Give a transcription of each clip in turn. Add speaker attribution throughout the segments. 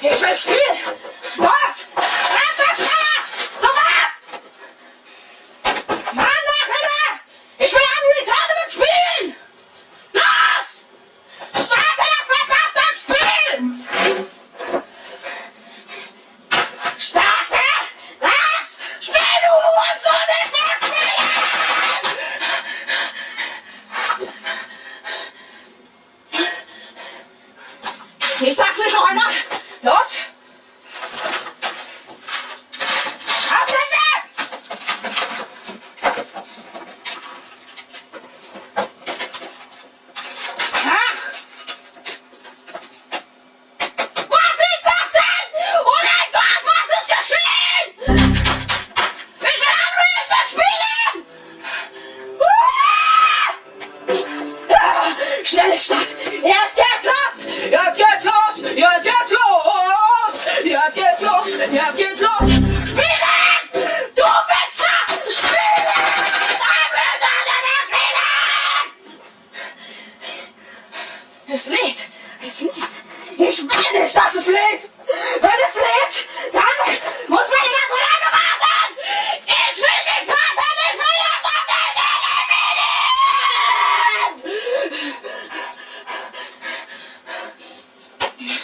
Speaker 1: Ich will! Los! Los! Spiel! Spielen! Ich sag's nicht noch einmal! Los! Auf den Weg! Ach! Was ist das denn? Oh mein Gott, was ist geschehen? Ich will Henry, ich will spielen! Ah! Schnell, Stadt! Jetzt geht's los! Spielen! Du Wichser! Spielen! Es lädt! Es lädt! Ich will nicht, dass es lädt! Wenn es lädt, dann muss man immer so lange warten! Ich will nicht warten! Ich will jetzt auf den Weg!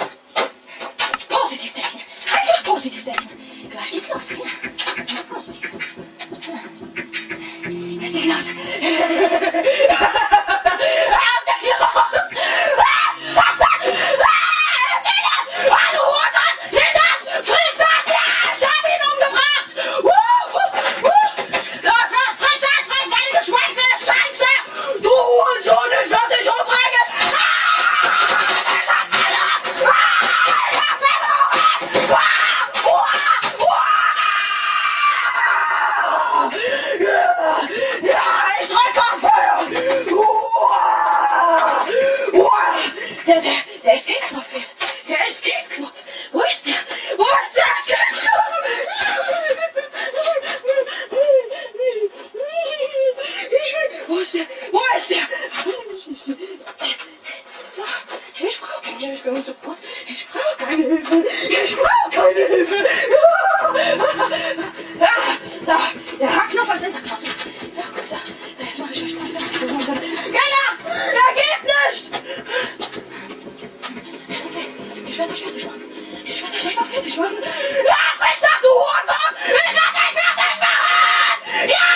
Speaker 1: Positiv denken! Einfach positiv denken! Gleich geht's los, ja? Positiv. Der, der, der Escape-Knopf fehlt. Der Escape-Knopf. Wo ist der? Wo ist der Escape-Knopf? Ich will, wo ist der? Wo ist der? So, ich brauche keine Hilfe und Support. Ich brauche keine Hilfe. Ich brauche keine Hilfe. Ich werde euch fertig machen. Ich werde euch einfach fertig machen. Ja, friss das, du Hurensohn! Ich werde dich fertig machen! Ja!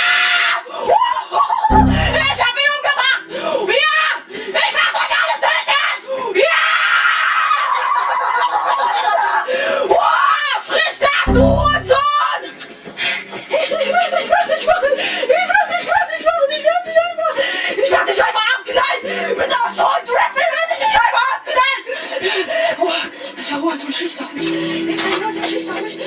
Speaker 1: Ich hab ihn umgebracht! Ja! Ich werde euch alle töten! Ja! Oh, friss das, du Hurensohn! Ich, werde dich fertig machen! Ich werde dich fertig machen! Ich werde dich einfach... Ich werde dich einfach abknallen! Mit der Assault Rifle werde ich dich einfach abknallen! Oh, der Hurensohn schießt auf mich! Der kleine Hurensohn schießt auf mich!